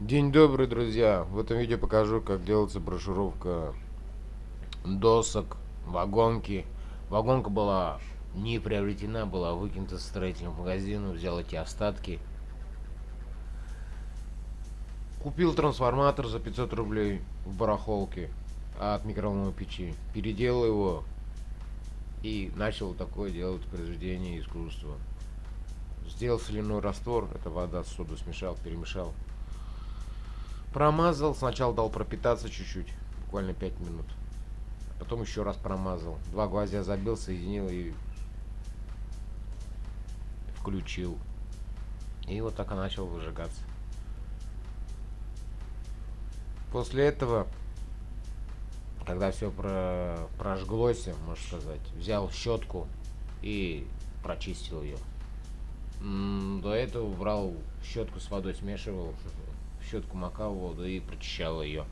День добрый, друзья! В этом видео покажу, как делается брошюровка досок, вагонки. Вагонка была не приобретена, была выкинута с строительного магазина, взял эти остатки. Купил трансформатор за 500 рублей в барахолке от микроволновой печи. Переделал его и начал такое делать произведение искусства. Сделал соляной раствор, это вода с соду смешал, перемешал. Промазал, сначала дал пропитаться чуть-чуть, буквально 5 минут. Потом еще раз промазал. Два гвоздя забил, соединил и включил. И вот так и начал выжигаться. После этого когда все про прожглось, можно сказать, взял щетку и прочистил ее. До этого брал щетку с водой, смешивал, щетку макал воду и прочищал ее.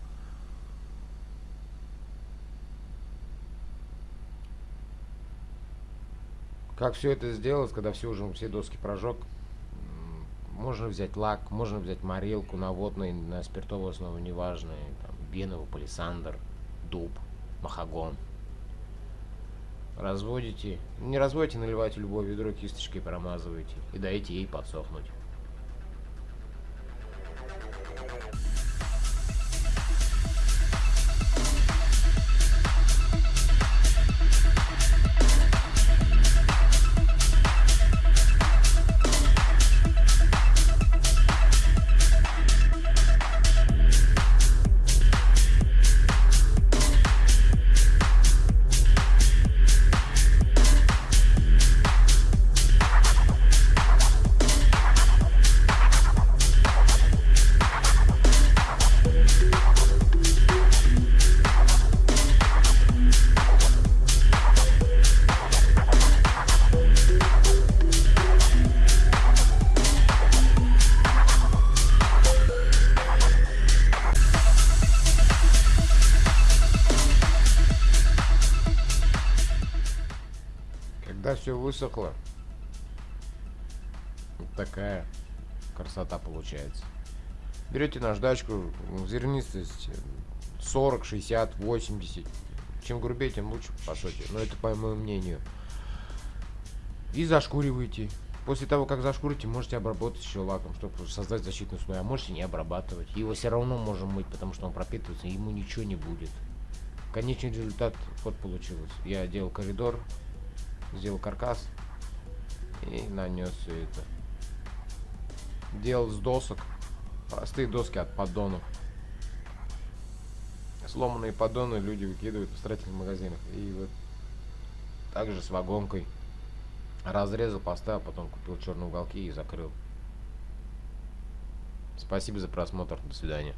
Как все это сделать, когда все уже все доски прожег? Можно взять лак, можно взять морилку на водной, на спиртовой основе, неважно, там, беновый палисандр – дуб, махагон. Разводите. Не разводите, наливайте любое ведро кисточкой, промазывайте и дайте ей подсохнуть. Когда все высохло, вот такая красота получается. Берете наждачку, зернистость 40, 60, 80. Чем грубее, тем лучше, по сути. Но это по моему мнению. И зашкуриваете. После того, как зашкурите, можете обработать еще лаком, чтобы создать защитный слой. А можете не обрабатывать. Его все равно можем мыть, потому что он пропитывается, ему ничего не будет. Конечный результат вот получилось. Я делал коридор, сделал каркас и нанес все это. Делал с досок, простые доски от поддонов. Сломанные поддоны люди выкидывают в строительных магазинах. И вот также с вагонкой разрезал, поставил, потом купил черные уголки и закрыл. Спасибо за просмотр. До свидания.